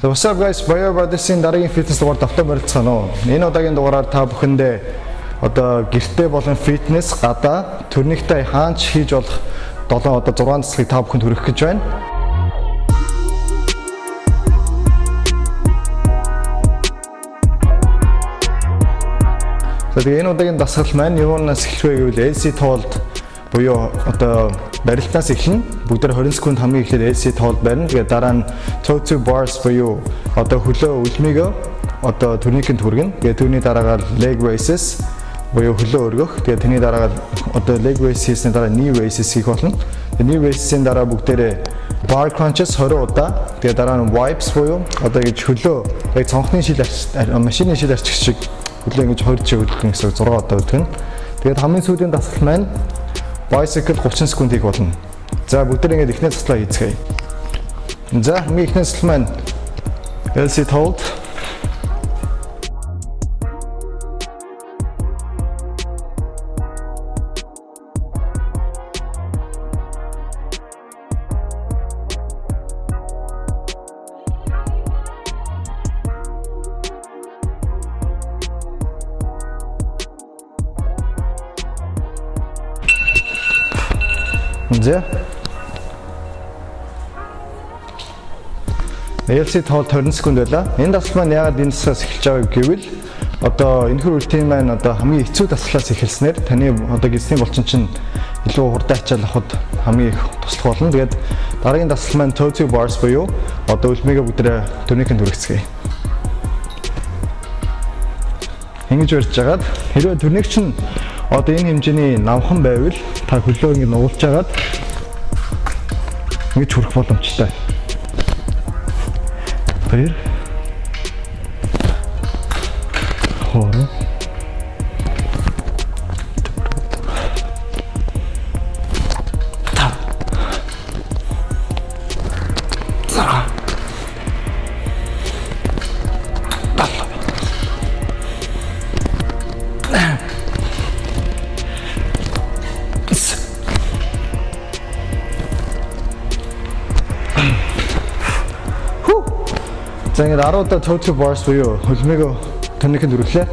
So what's up guys? Bio Brothers-ийн дараагийн фитнес дугаар давтан барилцгаана уу. Энэ удаагийн дугаараар та бүхэндээ одоо гэртээ болон фитнес гадаа төрнийхтэй хаанч хийж болох 7 одоо 6 цэцгийг та бүхэнд хүргэх гэж байна. За тэгээ энэ удаагийн дасгал маань юунаас эхлэх вэ гэвэл LC тоолд буюу одоо барилтаас эхлэн бүгдээр 20 секунд хамгийн ихээр LC тоолд барина. Тэгээ дараа нь toe to bars буюу одоо хөлөө үлмийгөө одоо турникэнд хүргэнэ. Тэгээ түүний дараагаар leg raises буюу хөлөө өргөх. Тэгээ тэрний дараагаар одоо leg raise хийсний дараа knee raises хийх болно. Тэгээ knee raises-ийн дараа бүгдээрээ bar crunches 20 удаа. Тэгээ дараа нь wipes буюу одоо гэж хөлөө яг цонхны шил машины шил арчиг шиг хөлөө ингэж 20 жиг хөдөлгөн гэсэн 6 удаа хөдөлгөн. Тэгээд хамгийн сүүлийн дасгал маань bicycle 30 секунд хийх болно. За бүгд ингэж эхнээс таслаа хийцгээе. За хамгийн эхнээс тасл маань LC hold За. LC тоол 20 секунд байлаа. Энэ дасгал маань яагаад энэ дасгалаас эхэлж байгаа гэвэл одоо энэ хөр рутин маань одоо хамгийн хэцүү дасгалаас эхэлснээр таны одоо гисний булчин чинь илүү хурдан ачаал авахд хамгийн их туслах болно. Тэгээд дараагийн дасгал маань toe to bars буюу одоо үлмигээ бүгдээ төрнийхэнд хүргэцгээе. Ингэж барьж жагаад хэрвээ төрнийг чинь одоо энэ хэмжээний намхан байвал та хөлөө ингэ нуулж жагаад ингэж хүрэх боломжтой. Баяр. Хоороо. За ингээд 10 удаа total bars буюу хөлмөөгөө тонихынд өргөлээ.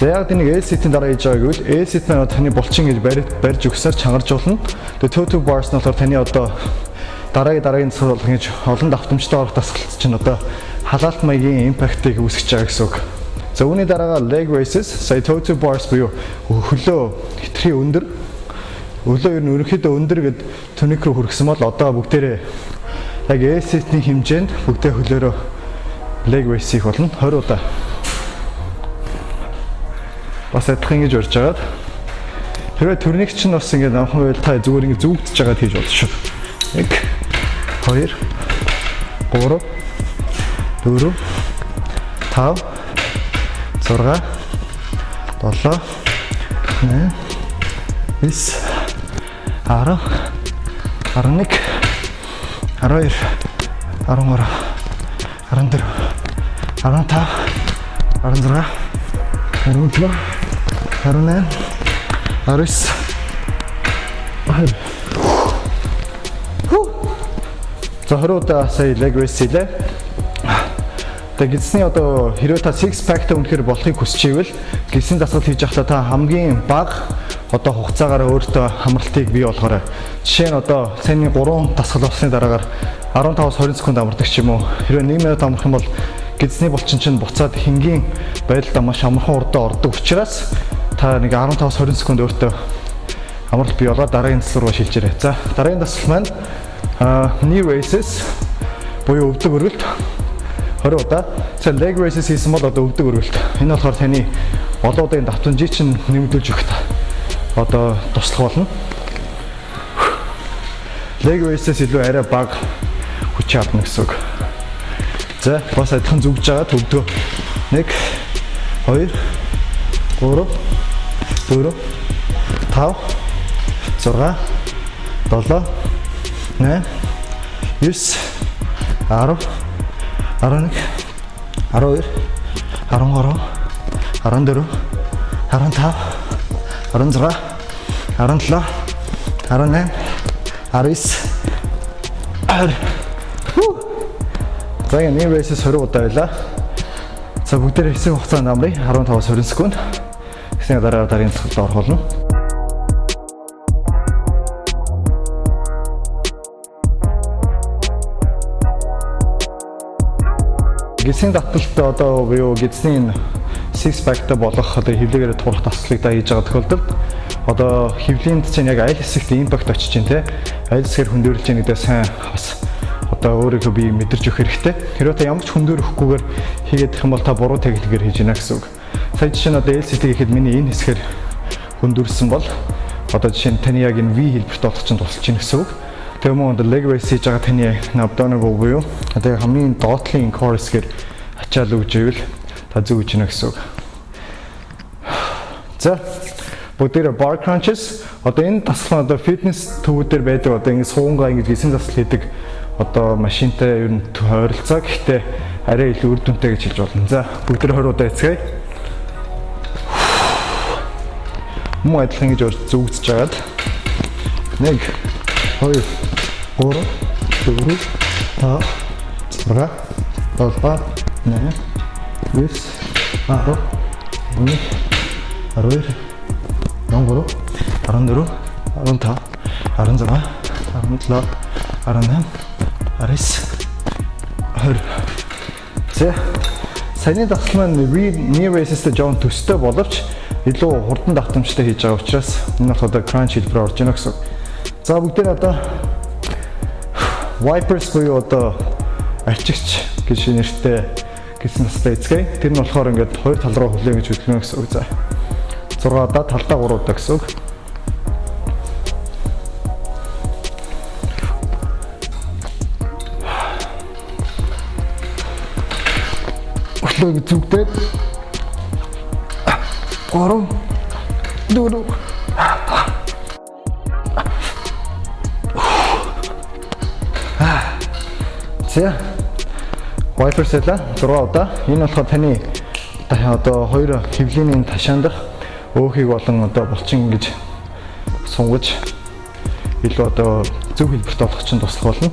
За яг тэнийг L set-ийн дараа хийж байгаа гэвэл L set маань таны булчин гэж барьж өгсөөр чангарч болно. Тэгээ total bars нь болохоор таны одоо дараагийн дараагийн цэцэл болох гэж олон давтамжтай орох дасгалт чинь одоо халаалт маягийн импактыг үүсгэж байгаа гэсэн үг. За үүний дараагаар leg raises, сая total bars буюу хөлөө хитрхи өндөр Өглөө ер нь ерөнхийдөө өндөр гэд тоник руу хүргэсэн бол одоо бүгдээрээ яг set-ийн хэмжээнд бүгдээ хөлөөрөө leg raise хийх болно 20 удаа. Бас адилхан ингэж урьж агаад хэрвээ төрнийг чинь бас ингэ намхан байл та зүгээр ингэ зүгдж агаад хийж болно шүү. 1 2 3 4 5 6 7 8 9 10 11 12 13 14 15 16 17 18 19 За 20 удаа сая leg raise хийлээ. Тэгээ гисний одоо хэрвээ та six pack та үнэхээр болохыг хүсч ивэл гисний дасгал хийж явахдаа та хамгийн бага одоо хугацаагаар өөртөө хамралтыг бий болгоорой. Жишээ нь одоо саяны 3 дасгал болсны дараагаар 15-20 секунд амардаг ч юм уу. Хэрвээ 1 минут амрах юм бол гидсний булчин чинь буцаад хингийн байдалд маш амархан урдаа ордог учраас та нэг 15-20 секунд өөртөө амралт бий болоод дараагийн дасгал руу шилжээрэй. За дараагийн дасгал маань knee raises буюу өвдөг өргөлт 20 удаа. За leg raises хийсэн бол одоо өвдөг өргөлт. Энэ болохоор таны олон удаагийн давтамжийг чинь нэмэгдүүлж өгөх та. Одоо туслах болно. Leg raises илүү арай бага хүч авна гэсэн үг. За бас адилхан зүгж байгаа төгдгөө. 1 2 3 4 5 6 7 8 9 10 11 12 13 14 15 16 17 18 19 20 За ингэ нэг race-с 20 удаа байлаа. За бүгдээр хэсэг хугацаанд амрыг 15-аас 20 секунд. Гэсэн дараа дараагийн цэцгэлд орох болно. Гисийн таталттай одоо буюу гисийн six pack-тай болох одоо хөвлөгээр турах таслыг да хийж байгаа тохиолдолд одоо хөвлөнд чинь яг аль хэсэгт импакт очиж чинь те аль хэсгээр хөндөөрлж чинь гэдэг сайн бас одоо өөрийгөө би мэдэрч өгөх хэрэгтэй. Хэрвээ та ямар ч хөндөр өгөхгүйгээр хийгээд их юм бол та буруу тагилгаар хийж гинэ гэсэн үг. Сая жишээ нь одоо LCT гэхэд миний энэ хэсгээр хөндөрлсөн бол одоо жишээ нь таны яг энэ V хэлбэрт болох чинь тусалж гинэ гэсэн үг. Тэгээ мөн одоо leg raise хийж байгаа таны abdominal буюу одоо хамгийн доотлын core хэсгээр ачаал өгж ивэл та зөв гэж гинэ гэсэн үг. За бүгдээрээ bar crunches одоо энэ таслан одоо фитнес төвүүдээр байдаг одоо ингэ суугаа ингэ гисэн засал хийдэг одоо машинтай ер нь ойролцоо гэхдээ арай илүү үр дүнтэй гэж хэлж болно. За бүгд нэг 20 удаа эцгээе. Муу адилхан гэж зүгжж жагаад 1 2 3 4 5 6 7 8 9 10 11 12 13 14 15 16 17 18 19 20 За саяны дасгал маань knee raises-тэй жоон төстэй боловч илүү хурдан давтамжтай хийж байгаа учраас энэ бол одоо crunch хэлбэр орж ийнэ гэсэн. За бүгдээ одоо wipers буюу одоо арчигч гэж нэртэй гэсэн настай эзгээ. Тэр нь болохоор ингээд хоёр тал руу хүлээн гэж хөдөлгөнө гэсэн үг. За 6 удаа талдаа 3 удаа гэсэн үг. Өглөө зүгтээд 3 4 За. Wiper сэла 6 удаа. Энэ болохоор таны одоо хоёр хөвлийн ташаандах өөхийг болон одоо булчин гэж сунгаж илүү одоо зөв хэлбэрт олох чинь туслах болно.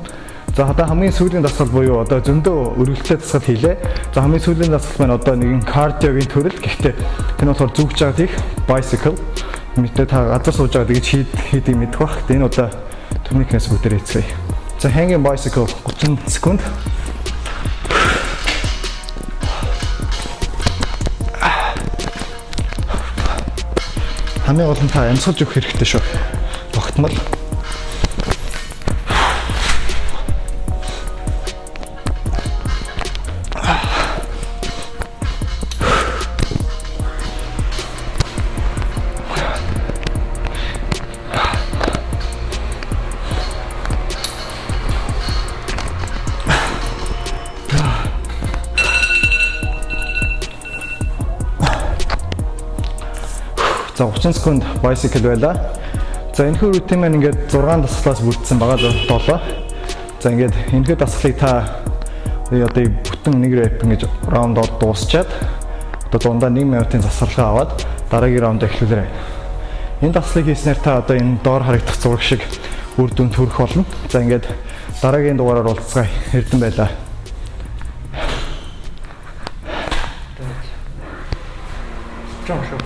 За одоо хамгийн сүүлийн дасгал буюу одоо зөндөө өргөлттэй дасгал хийлээ. За хамгийн сүүлийн дасгал маань одоо нэгэн кардиогийн төрөл. Гэхдээ нь болохоор зүгж байгаа тийх bicycle мэдээ та газар сууж байгаа гэж хийд хийдийг мэдэх бах. Энэ удаа турникээс бүгдээр эцгээе. За hanging bicycle 30 секунд. Хамгийн гол нь та амьсгалж өгөх хэрэгтэй шүү. Тогтмол. За 30 секунд bicycle байла. За энэхүү рутин маань ингээд 6 дасгалаас бүрдсэн байгаа 7. За ингээд энэхүү дасгалыг та одоо бүтэн нэг рэп ингэж раундаар дуусчаад одоо дундаа 1 минутын засварлага аваад дараагийн раунд эхлүүлээрэй. Энэ дасгалыг хийснээр та одоо энэ доор харагдах зураг шиг үр дүнд хүрэх болно. За ингээд дараагийн дугаараар уулзцгаая. Эрдэн байлаа. Жоо.